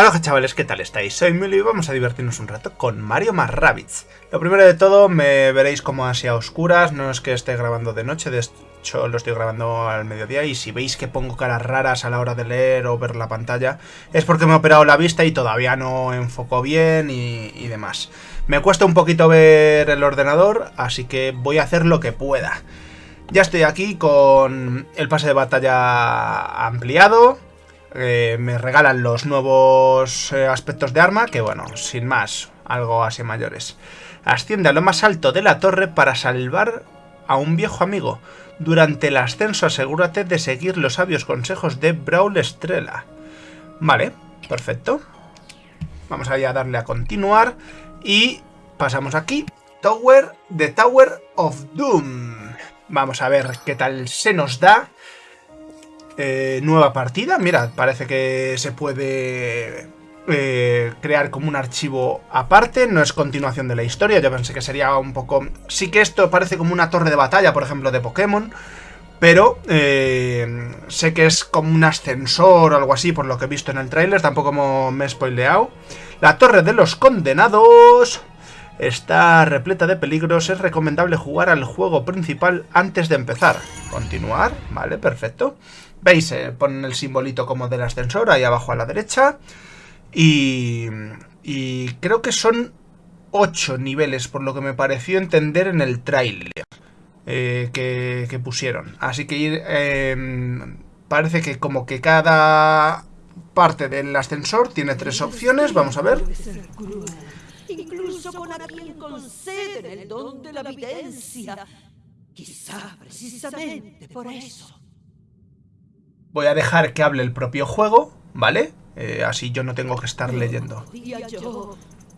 Hola chavales, ¿qué tal estáis? Soy Mili y vamos a divertirnos un rato con Mario más Rabbids. Lo primero de todo, me veréis como así a oscuras, no es que esté grabando de noche, de hecho lo estoy grabando al mediodía y si veis que pongo caras raras a la hora de leer o ver la pantalla, es porque me he operado la vista y todavía no enfoco bien y demás. Me cuesta un poquito ver el ordenador, así que voy a hacer lo que pueda. Ya estoy aquí con el pase de batalla ampliado, eh, me regalan los nuevos eh, aspectos de arma, que bueno, sin más, algo así mayores. Asciende a lo más alto de la torre para salvar a un viejo amigo. Durante el ascenso asegúrate de seguir los sabios consejos de Brawl Estrella. Vale, perfecto. Vamos a darle a continuar y pasamos aquí. Tower, The Tower of Doom. Vamos a ver qué tal se nos da. Eh, nueva partida. Mira, parece que se puede eh, crear como un archivo aparte. No es continuación de la historia. Yo pensé que sería un poco... Sí que esto parece como una torre de batalla, por ejemplo, de Pokémon. Pero eh, sé que es como un ascensor o algo así, por lo que he visto en el tráiler. Tampoco me he spoileado. La torre de los condenados... Está repleta de peligros, es recomendable jugar al juego principal antes de empezar. Continuar, vale, perfecto. Veis, eh, ponen el simbolito como del ascensor ahí abajo a la derecha. Y, y creo que son 8 niveles, por lo que me pareció entender en el trailer eh, que, pusieron. Así que eh, parece que como que cada parte del ascensor tiene tres opciones. Vamos a ver. Incluso con quien conceden el don de la evidencia. Quizá precisamente por eso Voy a dejar que hable el propio juego, ¿vale? Eh, así yo no tengo que estar leyendo.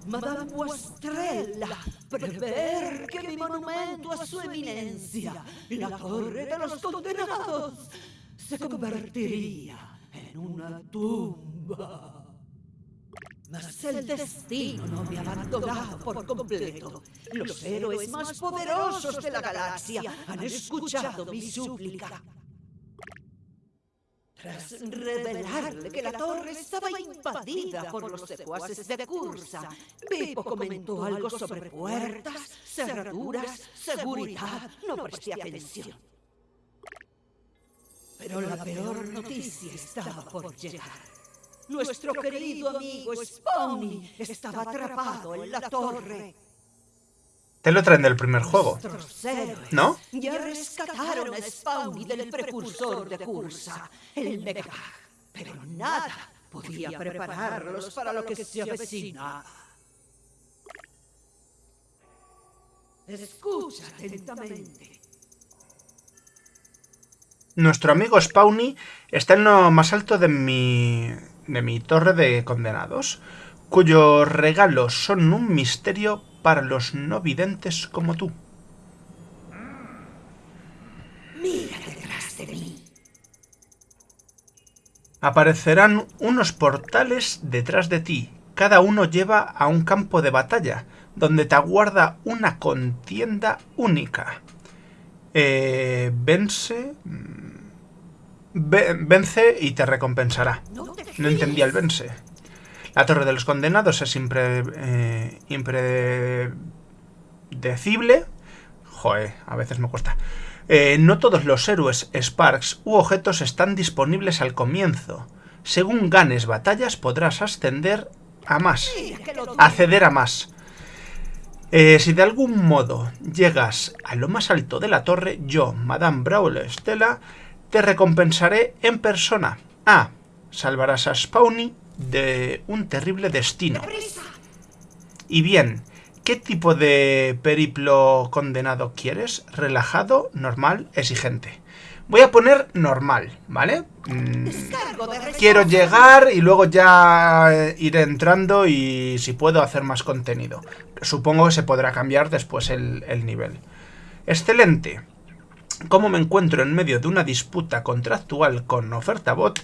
Madame Estrella, prever que mi monumento a su eminencia, la torre de los condenados, se convertiría en una tumba. Mas el destino no me ha abandonado por completo. Los héroes más poderosos de la galaxia han escuchado mi súplica. Tras revelarle que la torre estaba invadida por los secuaces de Cursa, Beppo comentó algo sobre puertas, cerraduras, seguridad. No presté atención. Pero la peor noticia estaba por llegar. Nuestro querido amigo Spawny estaba atrapado en la torre. Te lo traen del primer juego, ¿no? Ya rescataron a Spawny del precursor de Cursa, el Mega, pero nada podía prepararlos para lo que se avecina. Escucha atentamente. Nuestro amigo Spawny está en lo más alto de mi, de mi torre de condenados, cuyos regalos son un misterio para los no videntes como tú. Mira detrás de mí. Aparecerán unos portales detrás de ti. Cada uno lleva a un campo de batalla, donde te aguarda una contienda única. Eh, vence... Mm, vence y te recompensará. No entendía el vence. La Torre de los Condenados es eh, impredecible. Joder, a veces me cuesta. Eh, no todos los héroes, Sparks u objetos están disponibles al comienzo. Según ganes batallas podrás ascender a más, acceder a más. Eh, si de algún modo llegas a lo más alto de la torre, yo, Madame Brawl Estela, te recompensaré en persona. A. Salvarás a Spawny de un terrible destino. Y bien, ¿qué tipo de periplo condenado quieres? ¿Relajado, normal, exigente? Voy a poner normal, ¿vale? Mm, quiero llegar y luego ya iré entrando y si puedo hacer más contenido. Supongo que se podrá cambiar después el, el nivel. Excelente. Como me encuentro en medio de una disputa contractual con OfertaBot,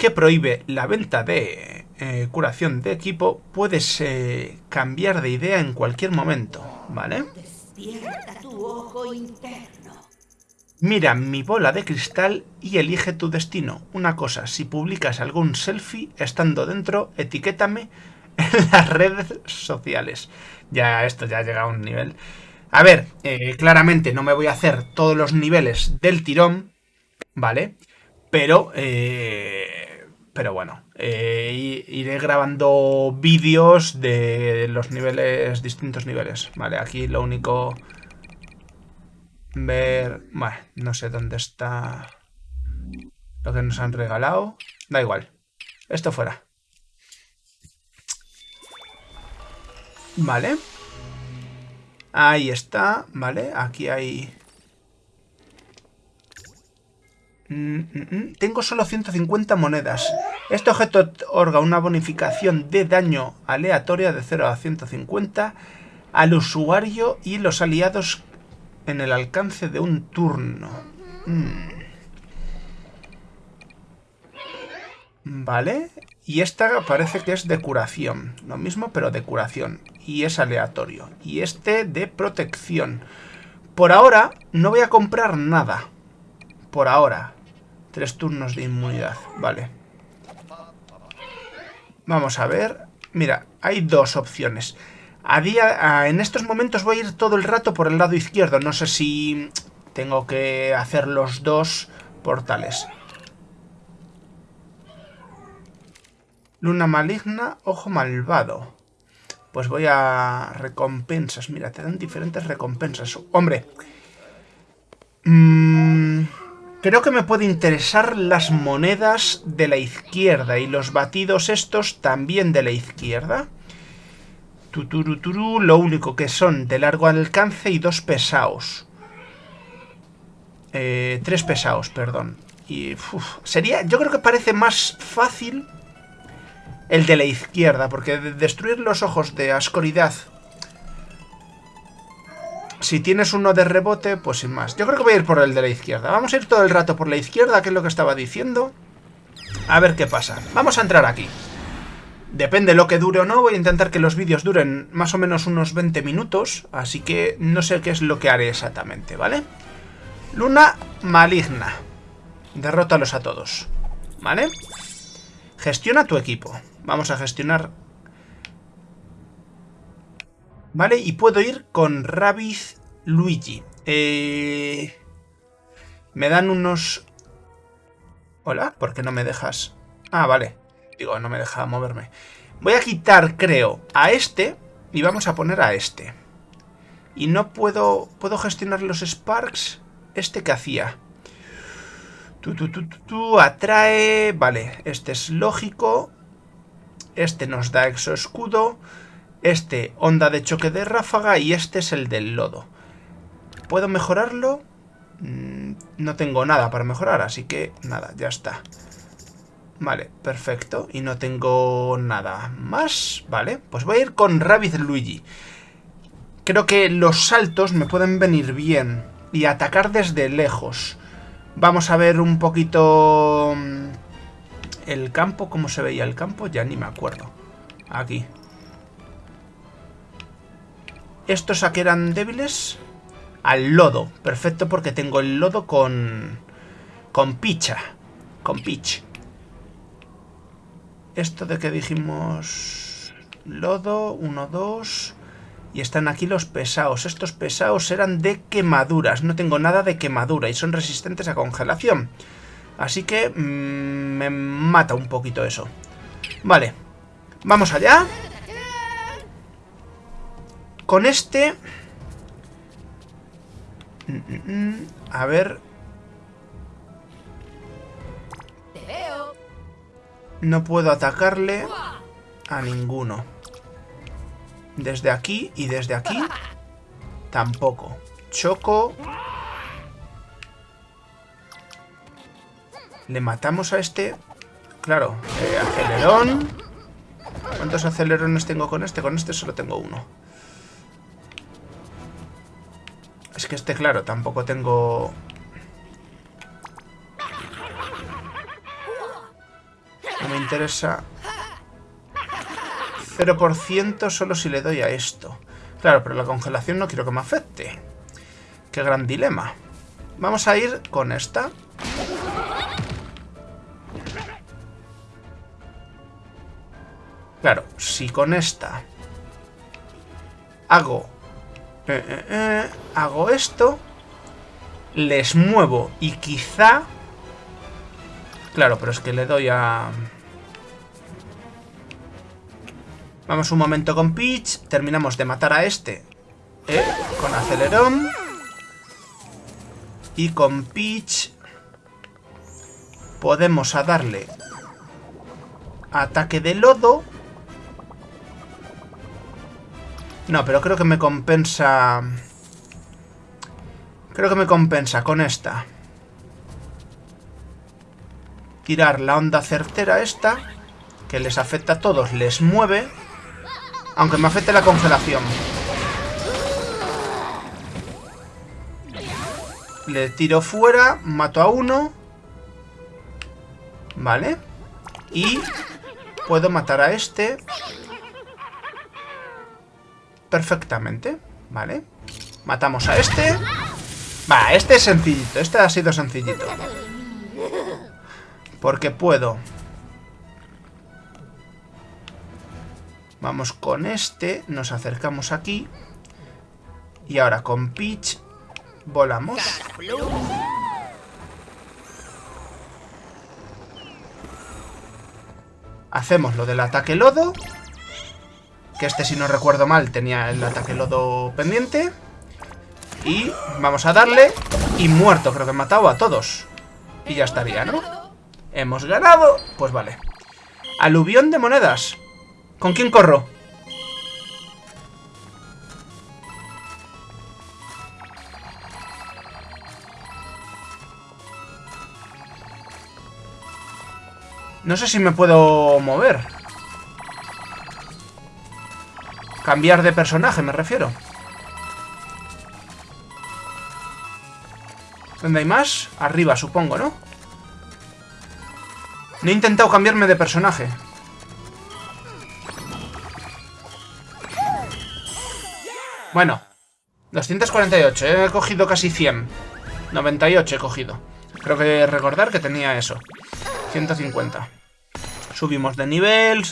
que prohíbe la venta de eh, curación de equipo, puedes eh, cambiar de idea en cualquier momento, ¿vale? Despierta tu ojo interno. Mira mi bola de cristal y elige tu destino. Una cosa, si publicas algún selfie estando dentro, etiquétame en las redes sociales. Ya, esto ya llega a un nivel. A ver, eh, claramente no me voy a hacer todos los niveles del tirón, ¿vale? Pero, eh, pero bueno, eh, iré grabando vídeos de los niveles, distintos niveles, ¿vale? Aquí lo único ver... Bueno, no sé dónde está lo que nos han regalado. Da igual. Esto fuera. Vale. Ahí está. Vale, aquí hay... Mm, mm, mm. Tengo solo 150 monedas. Este objeto otorga una bonificación de daño aleatoria de 0 a 150 al usuario y los aliados en el alcance de un turno. Vale. Y esta parece que es de curación. Lo mismo, pero de curación. Y es aleatorio. Y este de protección. Por ahora, no voy a comprar nada. Por ahora. Tres turnos de inmunidad. Vale. Vamos a ver. Mira, hay dos opciones. A día, en estos momentos voy a ir todo el rato por el lado izquierdo. No sé si tengo que hacer los dos portales. Luna maligna, ojo malvado. Pues voy a recompensas. Mira, te dan diferentes recompensas. Hombre. Creo que me puede interesar las monedas de la izquierda. Y los batidos estos también de la izquierda. Tuturuturu, lo único que son de largo alcance y dos pesados. Eh, tres pesados, perdón. Y sería, yo creo que parece más fácil el de la izquierda, porque destruir los ojos de ascoridad... Si tienes uno de rebote, pues sin más. Yo creo que voy a ir por el de la izquierda. Vamos a ir todo el rato por la izquierda, que es lo que estaba diciendo. A ver qué pasa. Vamos a entrar aquí. Depende lo que dure o no, voy a intentar que los vídeos duren más o menos unos 20 minutos, así que no sé qué es lo que haré exactamente, ¿vale? Luna maligna. Derrótalos a todos, ¿vale? Gestiona tu equipo. Vamos a gestionar... ¿Vale? Y puedo ir con Rabiz Luigi. Eh... Me dan unos... Hola, ¿por qué no me dejas? Ah, vale. Digo, no me deja moverme. Voy a quitar, creo, a este y vamos a poner a este. Y no puedo... ¿Puedo gestionar los Sparks? ¿Este que hacía? Tú, tú, tú, tú, atrae... Vale, este es lógico. Este nos da exoescudo. Este, onda de choque de ráfaga. Y este es el del lodo. ¿Puedo mejorarlo? Mm, no tengo nada para mejorar, así que nada, ya está. Vale, perfecto. Y no tengo nada más. Vale, pues voy a ir con Rabbit Luigi. Creo que los saltos me pueden venir bien. Y atacar desde lejos. Vamos a ver un poquito... Mm, el campo, ¿cómo se veía el campo? Ya ni me acuerdo. Aquí. ¿Estos a qué eran débiles? Al lodo. Perfecto porque tengo el lodo con... Con picha. Con pitch. Esto de que dijimos... Lodo, 1, 2... Y están aquí los pesados. Estos pesados eran de quemaduras. No tengo nada de quemadura y son resistentes a congelación. Así que mm, me mata un poquito eso. Vale. Vamos allá. Con este... A ver... No puedo atacarle a ninguno. Desde aquí y desde aquí tampoco. Choco. Le matamos a este. Claro, eh, acelerón. ¿Cuántos acelerones tengo con este? Con este solo tengo uno. Es que este, claro, tampoco tengo me interesa 0% solo si le doy a esto. Claro, pero la congelación no quiero que me afecte. Qué gran dilema. Vamos a ir con esta. Claro, si con esta hago... Eh, eh, eh, hago esto... Les muevo y quizá... Claro, pero es que le doy a... Vamos un momento con Peach. Terminamos de matar a este. Eh, con acelerón. Y con Peach... Podemos a darle... Ataque de lodo. No, pero creo que me compensa... Creo que me compensa con esta. Tirar la onda certera esta, que les afecta a todos, les mueve, aunque me afecte la congelación. Le tiro fuera, mato a uno. Vale. Y puedo matar a este perfectamente, ¿vale? Matamos a este. Va, este es sencillito, este ha sido sencillito. Porque puedo. Vamos con este, nos acercamos aquí. Y ahora con Peach volamos. Hacemos lo del ataque lodo. Que este, si no recuerdo mal, tenía el ataque lodo pendiente. Y vamos a darle. Y muerto, creo que he matado a todos. Y ya estaría, ¿no? Hemos ganado. Pues vale. Aluvión de monedas. ¿Con quién corro? No sé si me puedo mover. Cambiar de personaje, me refiero. ¿Dónde hay más? Arriba, supongo, ¿no? No he intentado cambiarme de personaje. Bueno. 248. He cogido casi 100. 98 he cogido. Creo que recordar que tenía eso. 150. Subimos de nivel.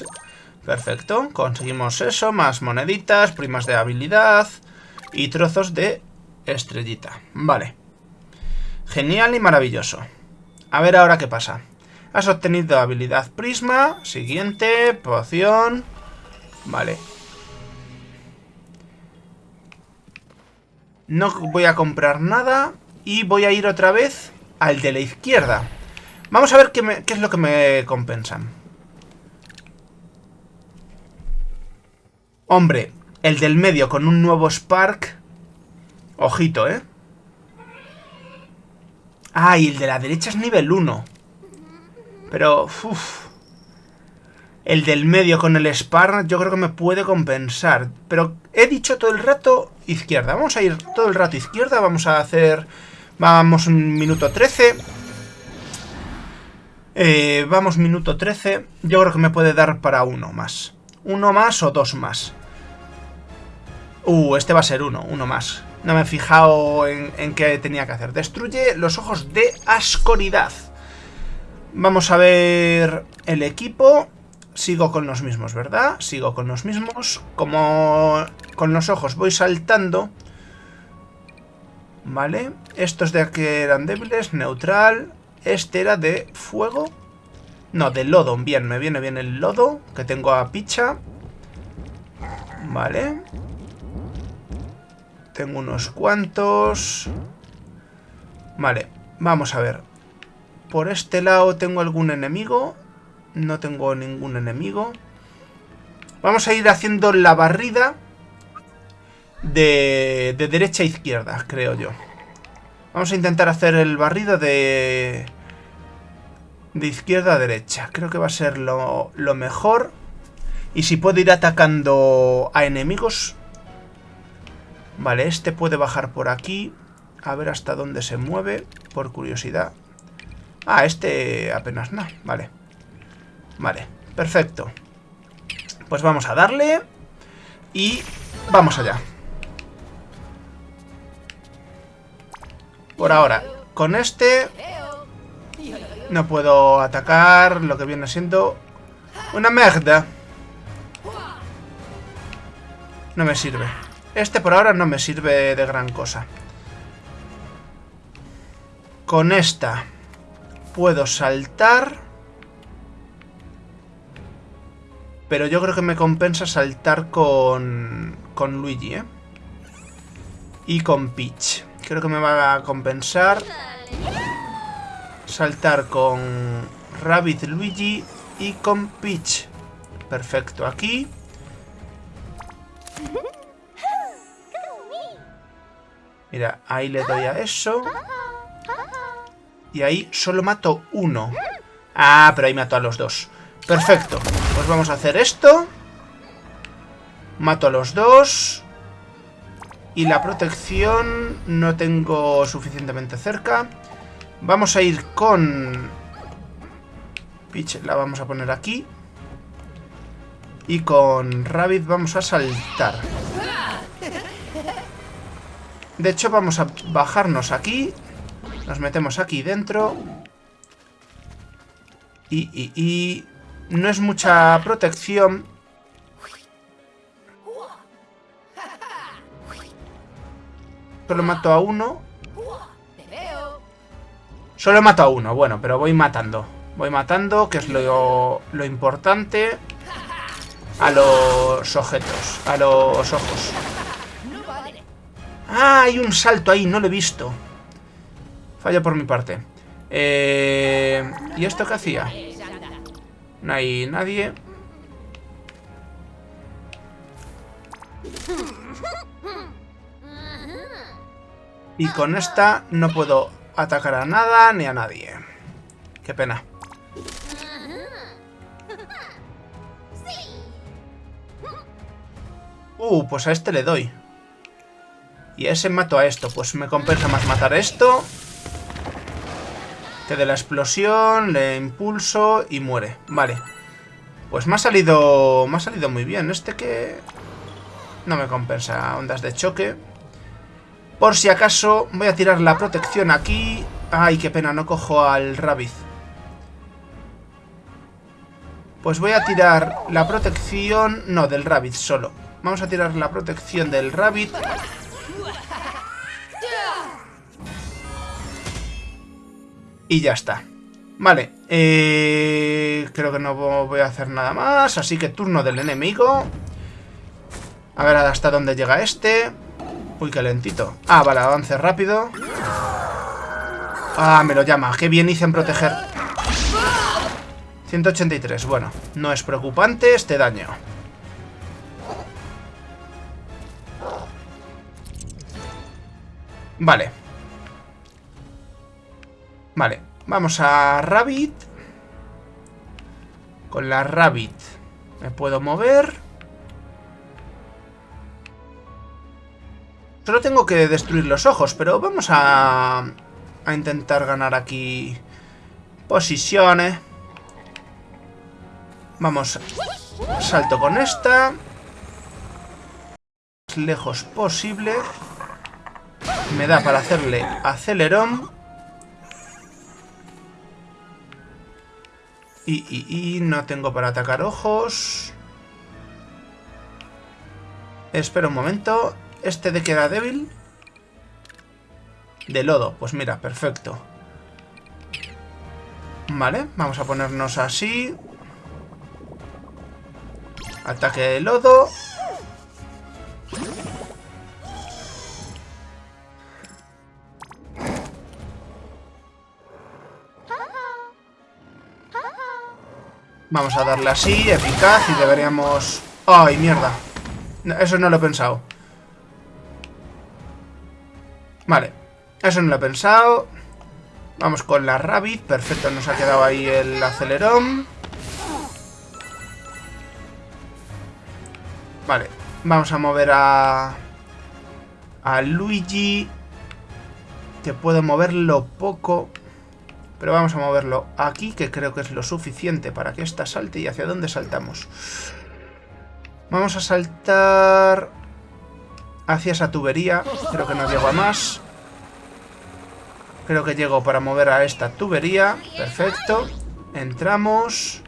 Perfecto, conseguimos eso, más moneditas, primas de habilidad y trozos de estrellita. Vale. Genial y maravilloso. A ver ahora qué pasa. Has obtenido habilidad prisma, siguiente, poción... Vale. No voy a comprar nada y voy a ir otra vez al de la izquierda. Vamos a ver qué, qué es lo que me compensan. Hombre, el del medio con un nuevo Spark. Ojito, ¿eh? Ah, y el de la derecha es nivel 1. Pero, uff. El del medio con el Spark yo creo que me puede compensar. Pero he dicho todo el rato izquierda. Vamos a ir todo el rato izquierda. Vamos a hacer... Vamos un minuto 13. Eh, vamos minuto 13. Yo creo que me puede dar para uno más. Uno más o dos más. Uh, este va a ser uno, uno más. No me he fijado en, qué tenía que hacer. Destruye los ojos de ascoridad. Vamos a ver el equipo. Sigo con los mismos, ¿verdad? Sigo con los mismos. Como con los ojos voy saltando. Vale. Estos de aquí eran débiles. Neutral. Este era de fuego. No, de lodo. Bien, me viene bien el lodo. Que tengo a picha. Vale. Tengo unos cuantos. Vale, vamos a ver. Por este lado tengo algún enemigo. No tengo ningún enemigo. Vamos a ir haciendo la barrida de, de derecha a izquierda, creo yo. Vamos a intentar hacer el barrido de... De izquierda a derecha. Creo que va a ser lo, lo mejor. Y si puedo ir atacando a enemigos, Vale, este puede bajar por aquí. A ver hasta dónde se mueve, por curiosidad. Ah, este apenas nada. Vale. Vale, perfecto. Pues vamos a darle. Y vamos allá. Por ahora, con este no puedo atacar lo que viene siendo una merda. No me sirve. Este por ahora no me sirve de gran cosa. Con esta puedo saltar. Pero yo creo que me compensa saltar con, con Luigi, ¿eh? Y con Peach. Creo que me va a compensar saltar con Rabbit Luigi y con Peach. Perfecto, aquí. Mira, ahí le doy a eso. Y ahí solo mato uno. Ah, pero ahí mato a los dos. Perfecto. Pues vamos a hacer esto. Mato a los dos. Y la protección no tengo suficientemente cerca. Vamos a ir con... Peach la vamos a poner aquí. Y con Rabbit vamos a saltar. De hecho, vamos a bajarnos aquí. Nos metemos aquí dentro. Y, y, y... No es mucha protección. Solo mato a uno. Solo he matado a uno, bueno, pero voy matando. Voy matando, que es lo, lo importante. A los objetos, a los ojos. Ah, hay un salto ahí, no lo he visto. Fallo por mi parte. Eh, ¿Y esto qué hacía? No hay nadie. Y con esta no puedo atacar a nada ni a nadie. Qué pena. Uh, pues a este le doy. Y a ese mato a esto. Pues me compensa más matar esto. Que de la explosión, le impulso y muere. Vale. Pues me ha salido... Me ha salido muy bien. Este que... No me compensa ondas de choque. Por si acaso, voy a tirar la protección aquí. Ay, qué pena, no cojo al Rabbit. Pues voy a tirar la protección... No, del Rabbit solo. Vamos a tirar la protección del Rabbit. Y ya está. Vale, eh, creo que no voy a hacer nada más, así que turno del enemigo. A ver hasta dónde llega este. Uy, qué lentito. Ah, vale, avance rápido. Ah, me lo llama. Qué bien hice en proteger. 183. Bueno, no es preocupante este daño. Vale. Vale. Vamos a Rabbit. Con la Rabbit me puedo mover. Solo tengo que destruir los ojos, pero vamos a, a intentar ganar aquí posiciones. Vamos, salto con esta. Lejos posible. Me da para hacerle acelerón. Y, y, y no tengo para atacar ojos. Espera un momento. ¿Este de que era débil? De lodo. Pues mira, perfecto. Vale, vamos a ponernos así. Ataque de lodo. Vamos a darle así, eficaz, y deberíamos... ¡Ay, mierda! Eso no lo he pensado. Vale, eso no lo he pensado. Vamos con la Rabbit. Perfecto, nos ha quedado ahí el acelerón. Vale, vamos a mover a... A Luigi. Que puedo moverlo poco. Pero vamos a moverlo aquí, que creo que es lo suficiente para que ésta salte. ¿Y hacia dónde saltamos? Vamos a saltar hacia esa tubería. Creo que no llego a más. Creo que llego para mover a esta tubería. Perfecto. Entramos.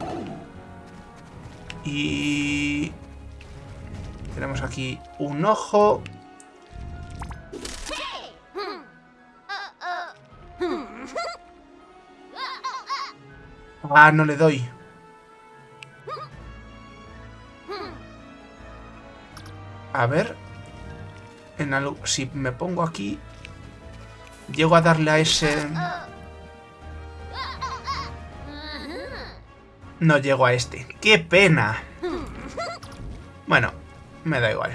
Y... Tenemos aquí un ojo. Ah, no le doy. A ver. En algo, si me pongo aquí... Llego a darle a ese... No llego a este. ¡Qué pena! Bueno, me da igual.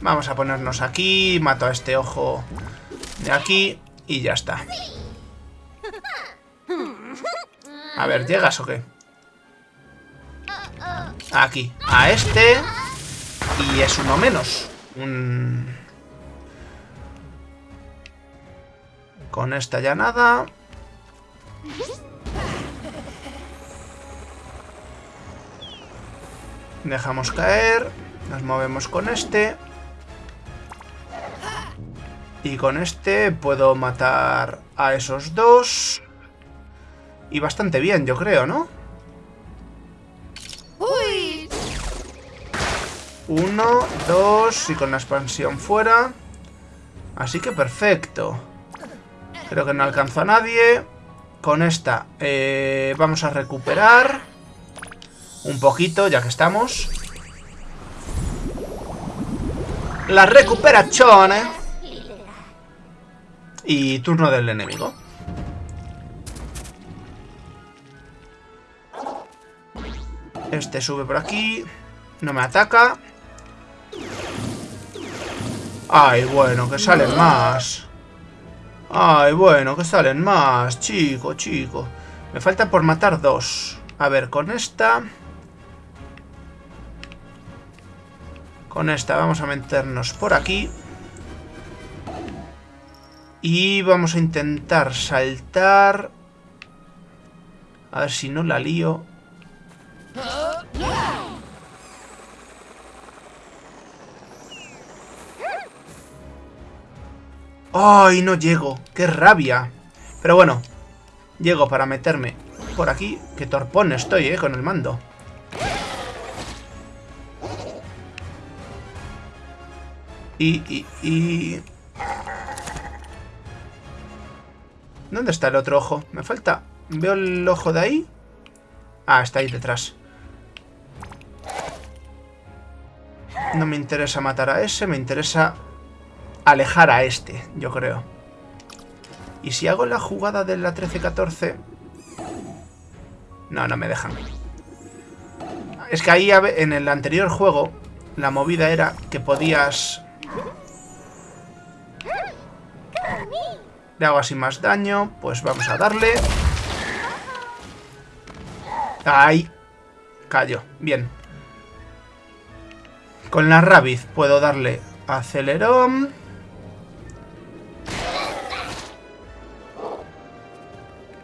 Vamos a ponernos aquí, mato a este ojo de aquí y ya está. A ver, ¿llegas o qué? Aquí, a este y es uno menos. Con esta ya nada. Dejamos caer. Nos movemos con este. Y con este puedo matar a esos dos. Y bastante bien, yo creo, ¿no? Uno, dos y con la expansión fuera. Así que perfecto. Creo que no alcanzo a nadie. Con esta eh, vamos a recuperar un poquito, ya que estamos. La recuperación, ¿eh? Y turno del enemigo. Este sube por aquí. No me ataca. Ay, bueno, que salen más. Ay, bueno, que salen más. Chico, chico. Me falta por matar dos. A ver, con esta... Con esta vamos a meternos por aquí. Y vamos a intentar saltar... A ver si no la lío. ¡Ay, no llego! ¡Qué rabia! Pero bueno, llego para meterme por aquí. ¡Qué torpón estoy, eh, con el mando! Y, y, y... ¿Dónde está el otro ojo? Me falta... ¿Veo el ojo de ahí? Ah, está ahí detrás. No me interesa matar a ese, me interesa alejar a este, yo creo. Y si hago la jugada de la 13-14... No, no me dejan. Es que ahí en el anterior juego la movida era que podías Le hago así más daño. Pues vamos a darle. ¡Ay! Cayó. Bien. Con la Rabiz puedo darle acelerón.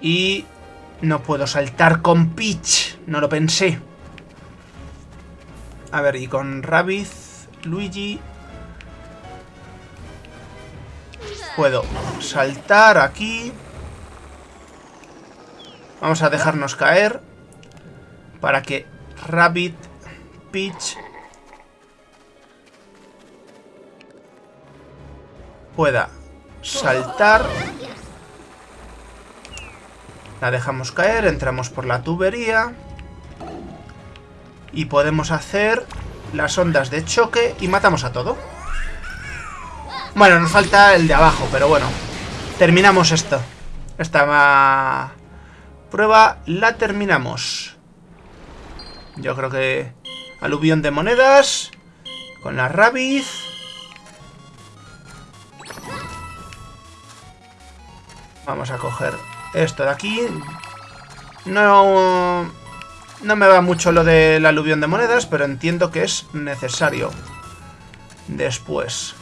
Y no puedo saltar con Peach. No lo pensé. A ver, y con Rabiz, Luigi... Puedo saltar aquí. Vamos a dejarnos caer. Para que Rabbit, Peach... Pueda saltar. La dejamos caer, entramos por la tubería. Y podemos hacer las ondas de choque y matamos a todo. Bueno, nos falta el de abajo, pero bueno. Terminamos esto. Esta prueba la terminamos. Yo creo que... Aluvión de monedas. Con la rabiz. Vamos a coger esto de aquí. No... No me va mucho lo del aluvión de monedas, pero entiendo que es necesario. Después.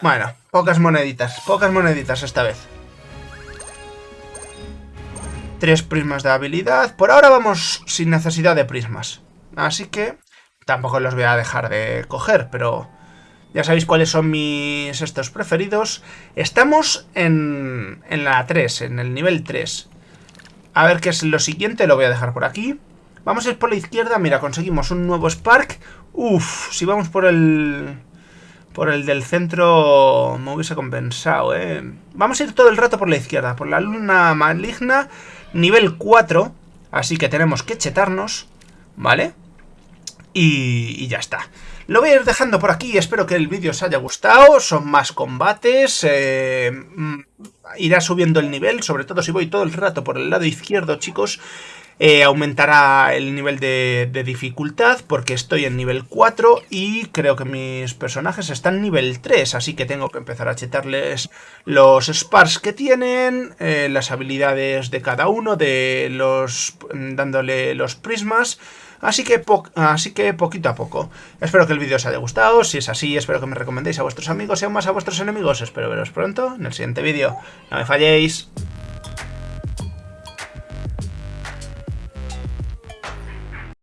Bueno, pocas moneditas, pocas moneditas esta vez. Tres prismas de habilidad. Por ahora vamos sin necesidad de prismas. Así que tampoco los voy a dejar de coger, pero ya sabéis cuáles son mis estos preferidos. Estamos en, en la 3, en el nivel 3. A ver qué es lo siguiente, lo voy a dejar por aquí. Vamos a ir por la izquierda, mira, conseguimos un nuevo Spark. Uf, si vamos por el... Por el del centro me hubiese compensado, ¿eh? Vamos a ir todo el rato por la izquierda, por la luna maligna, nivel 4. Así que tenemos que chetarnos, ¿vale? Y, ya está. Lo voy a ir dejando por aquí, espero que el vídeo os haya gustado, son más combates, eh, mm, irá subiendo el nivel, sobre todo si voy todo el rato por el lado izquierdo, chicos, eh, aumentará el nivel de, dificultad porque estoy en nivel 4 y creo que mis personajes están nivel 3, así que tengo que empezar a chetarles los spars que tienen, eh, las habilidades de cada uno, de los dándole los prismas... Así que, así que poquito a poco. Espero que el vídeo os haya gustado. Si es así, espero que me recomendéis a vuestros amigos y aún más a vuestros enemigos. Espero veros pronto en el siguiente vídeo. No me falléis.